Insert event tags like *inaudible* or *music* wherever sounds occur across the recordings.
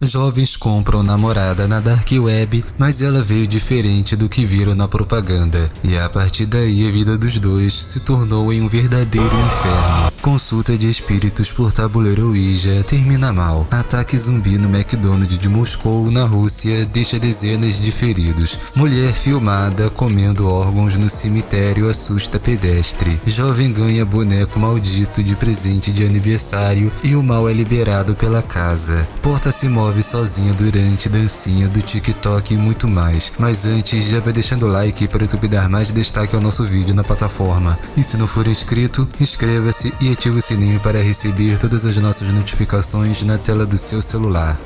Jovens compram namorada na Dark Web, mas ela veio diferente do que viram na propaganda. E a partir daí a vida dos dois se tornou em um verdadeiro inferno. Consulta de espíritos por tabuleiro Ouija termina mal. Ataque zumbi no McDonald's de Moscou, na Rússia, deixa dezenas de feridos. Mulher filmada comendo órgãos no cemitério assusta pedestre. Jovem ganha boneco maldito de presente de aniversário e o mal é liberado pela casa. Porta se move sozinha durante dancinha do TikTok e muito mais. Mas antes, já vai deixando o like para o YouTube dar mais destaque ao nosso vídeo na plataforma. E se não for inscrito, inscreva-se e ative o sininho para receber todas as nossas notificações na tela do seu celular.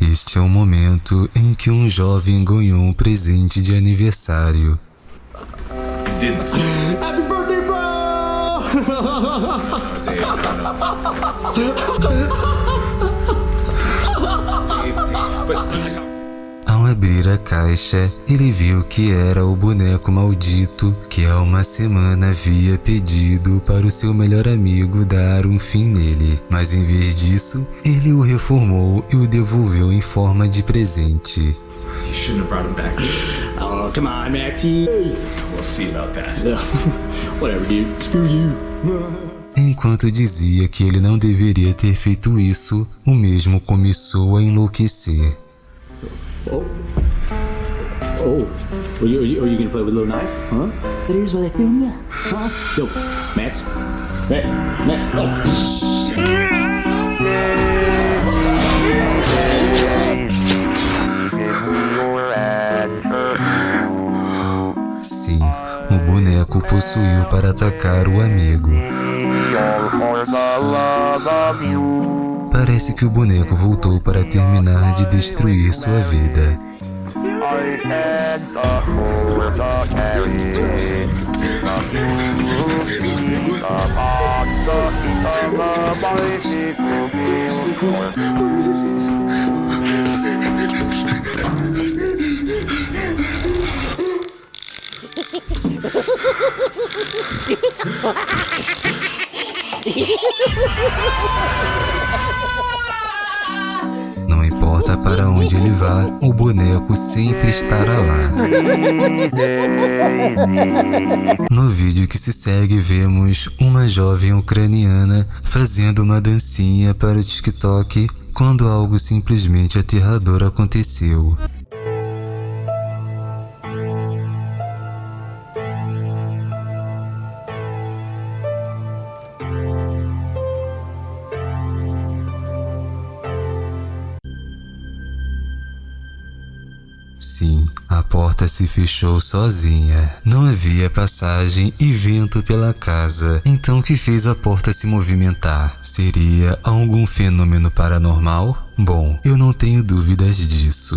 Este é o momento em que um jovem ganhou um presente de aniversário. Didn't. Ao abrir a caixa, ele viu que era o boneco maldito que há uma semana havia pedido para o seu melhor amigo dar um fim nele. Mas em vez disso, ele o reformou e o devolveu em forma de presente. You shouldn't have brought him back. Oh, come on, Maxie. We'll see about that. *laughs* Whatever, dude. Screw you. *laughs* Enquanto dizia que ele não deveria ter feito isso, o mesmo começou a enlouquecer. Oh. Oh. Are you, are you, are you gonna play with a little knife? Huh? Here's what I film ya. Huh? Yo, Max. Max. Max. Oh. Sim, o boneco possuiu para atacar o amigo. Parece que o boneco voltou para terminar de destruir sua vida. *laughs* *laughs* Não importa para onde ele vá, o boneco sempre estará lá. No vídeo que se segue, vemos uma jovem ucraniana fazendo uma dancinha para o TikTok quando algo simplesmente aterrador aconteceu. Sim, a porta se fechou sozinha. Não havia passagem e vento pela casa. Então o que fez a porta se movimentar? Seria algum fenômeno paranormal? Bom, eu não tenho dúvidas disso.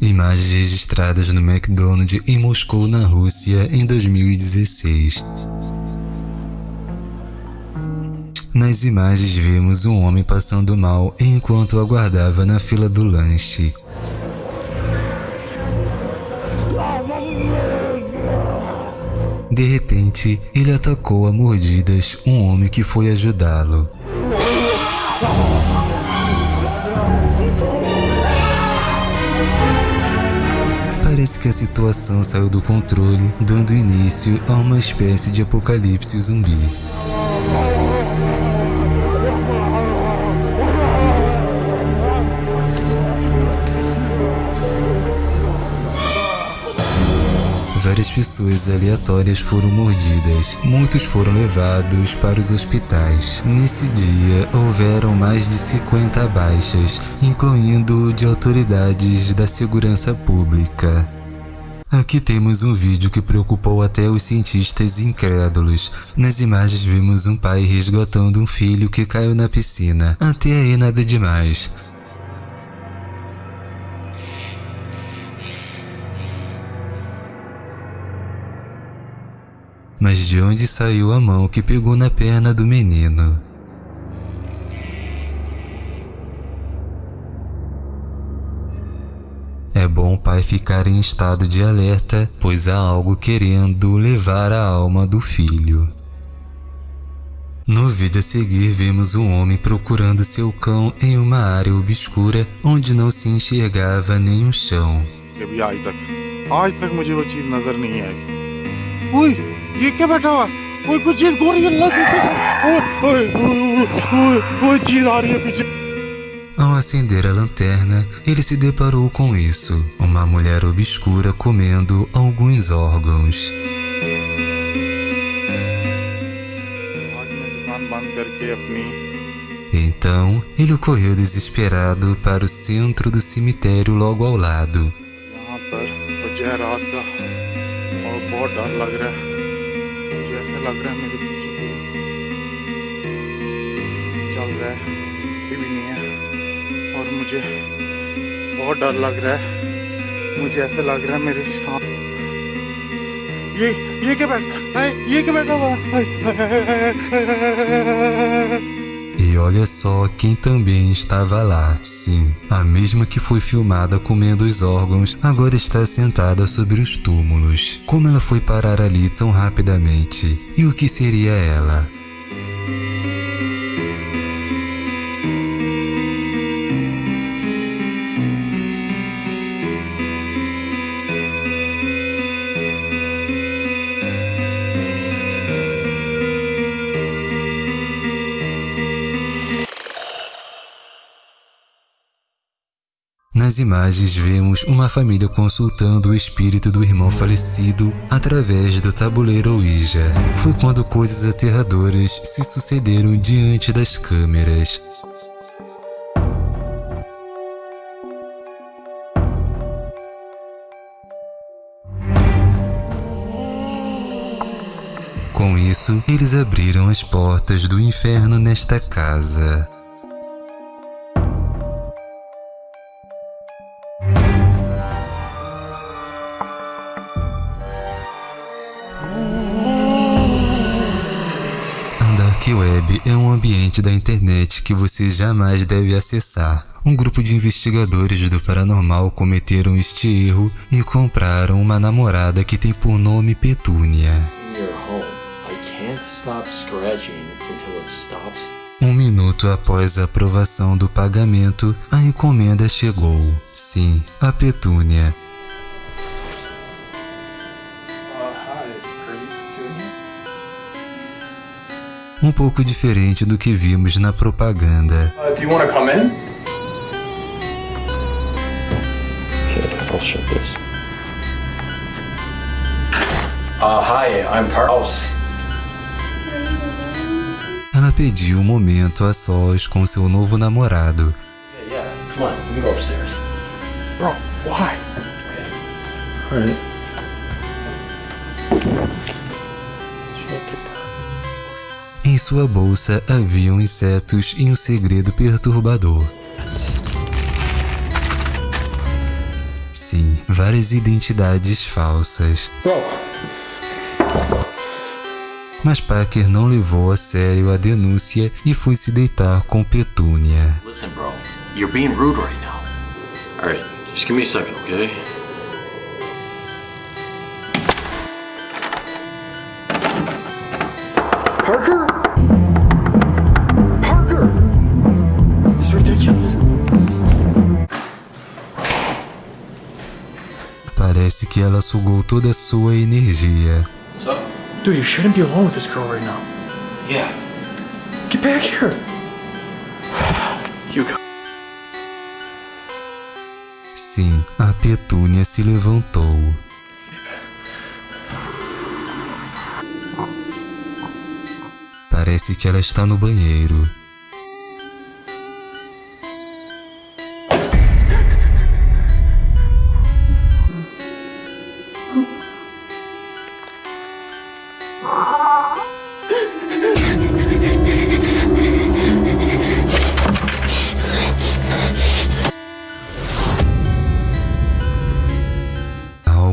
Imagens registradas no McDonald's em Moscou, na Rússia, em 2016. Nas imagens vemos um homem passando mal enquanto aguardava na fila do lanche. De repente, ele atacou a mordidas um homem que foi ajudá-lo. Parece que a situação saiu do controle, dando início a uma espécie de apocalipse zumbi. Várias pessoas aleatórias foram mordidas, muitos foram levados para os hospitais. Nesse dia, houveram mais de 50 baixas, incluindo de autoridades da segurança pública. Aqui temos um vídeo que preocupou até os cientistas incrédulos. Nas imagens vemos um pai resgatando um filho que caiu na piscina. Até aí nada demais. Mas de onde saiu a mão que pegou na perna do menino? É bom o pai ficar em estado de alerta, pois há algo querendo levar a alma do filho. No vídeo a seguir, vemos um homem procurando seu cão em uma área obscura onde não se enxergava nem o chão. कि भी आज तक आज तक मुझे वो चीज नजर नहीं आई ओए ये क्या बैठा हुआ ओए कुछ चीज गोरी अल्लाह की कसम ओए ओए ओए, ओए ओए चीज आ रही है पीछे Ao acender a lanterna, ele se deparou com isso: uma mulher obscura comendo alguns órgãos. आज मैं दुकान बंद करके अपनी Então, ele correu desesperado para o centro do cemitério logo ao lado. मुझे ऐसा लग रहा है मेरे पीछे कोई चल रहा है ये भी नहीं है और मुझे बहुत डर लग रहा है मुझे ऐसा लग रहा है मेरे साथ ये ये क्या बैठा है ये क्या बैठा हुआ है? E olha só quem também estava lá. Sim, a mesma que foi filmada comendo os órgãos agora está sentada sobre os túmulos. Como ela foi parar ali tão rapidamente? E o que seria ela? Nas imagens vemos uma família consultando o espírito do irmão falecido através do tabuleiro Ouija. Foi quando coisas aterradoras se sucederam diante das câmeras. Com isso, eles abriram as portas do inferno nesta casa. Web é um ambiente da internet que você jamais deve acessar. Um grupo de investigadores do paranormal cometeram este erro e compraram uma namorada que tem por nome Petúnia. Um minuto após a aprovação do pagamento, a encomenda chegou. Sim, a Petúnia. Um pouco diferente do que vimos na propaganda. Uh, do you want to come in? This. Uh, hi, I'm Carlos. Ela pediu um momento a sós com seu novo namorado. Yeah, yeah. Come on, we can go upstairs. Bro, why? Alright. Em sua bolsa haviam insetos e um segredo perturbador. Sim, várias identidades falsas. Mas Parker não levou a sério a denúncia e foi se deitar com Petúnia. listen, bro. You're being rude right now. Alright, just give me a second, okay? Parker! Parece que ela sugou toda a sua energia. Dude, you shouldn't be alone with this girl right now. Yeah. Get back here. You go. Sim, a Petúnia se levantou. Parece que ela está no banheiro.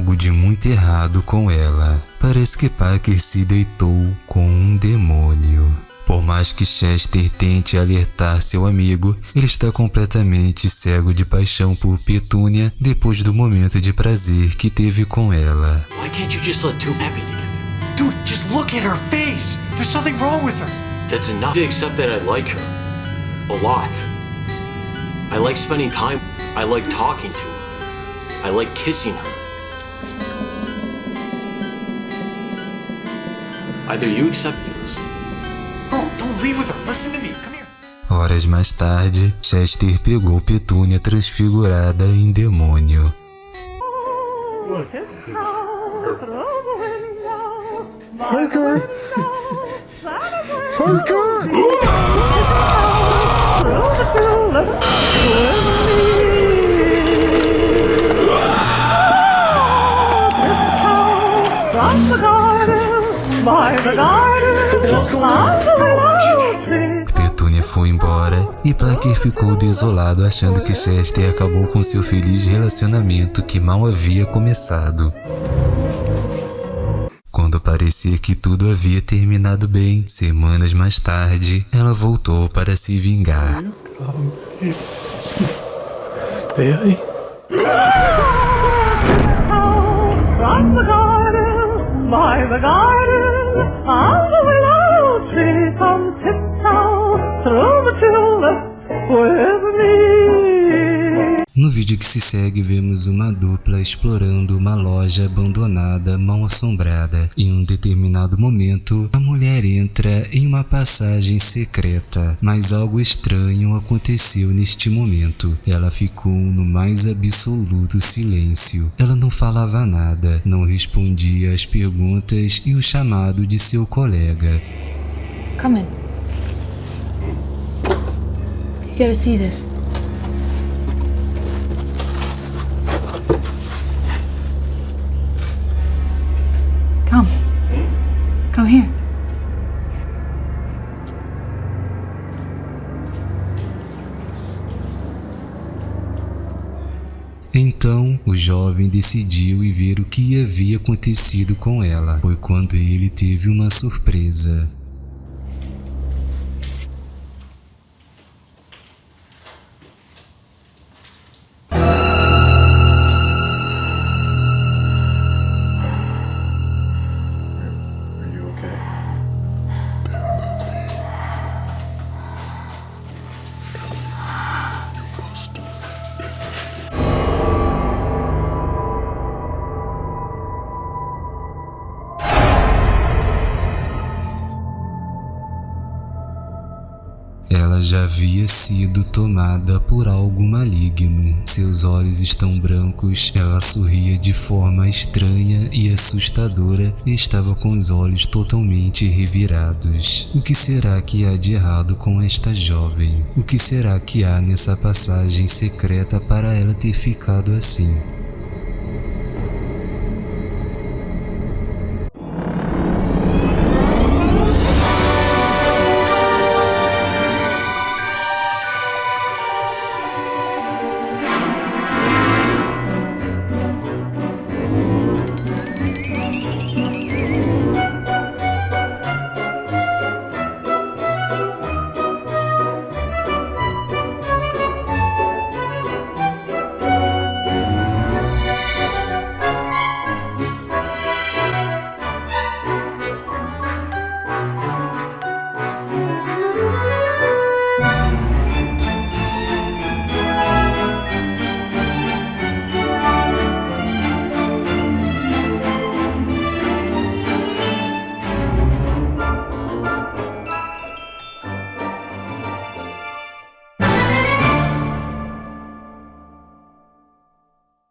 Algo de muito errado com ela. Parece que Parker se deitou com um demônio. Por mais que Chester tente alertar seu amigo, ele está completamente cego de paixão por Petúnia depois do momento de prazer que teve com ela. Why can't you just let two happy together? Dude, just look at her face. There's something wrong with her. That's enough to accept that I like her. A lot. I like spending time. I like talking to her. I like kissing her. Either you accept this. Bro, don't leave with her. Listen to me. Come here. Horas mais tarde, Chester pegou Petúnia transfigurada em demônio. From e Parker ficou desolado achando que Chester acabou com seu feliz relacionamento que mal havia começado. Quando parecia que tudo havia terminado bem, semanas mais tarde, ela voltou para se vingar. From the garden, by the garden, No vídeo que se segue, vemos uma dupla explorando uma loja abandonada, mal assombrada. Em um determinado momento, a mulher entra em uma passagem secreta, mas algo estranho aconteceu neste momento. Ela ficou no mais absoluto silêncio. Ela não falava nada, não respondia às perguntas e o chamado de seu colega. Come in. You gotta see this. Come. Come here. Então o jovem decidiu ir ver o que havia acontecido com ela. Foi quando ele teve uma surpresa. Já havia sido tomada por algo maligno. Seus olhos estão brancos, ela sorria de forma estranha e assustadora e estava com os olhos totalmente revirados. O que será que há de errado com esta jovem? O que será que há nessa passagem secreta para ela ter ficado assim?